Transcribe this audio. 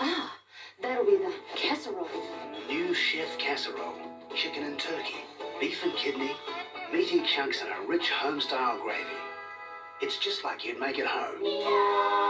Ah, that'll be the casserole. New chef casserole. Chicken and turkey, beef and kidney, meaty chunks and a rich home-style gravy. It's just like you'd make at home.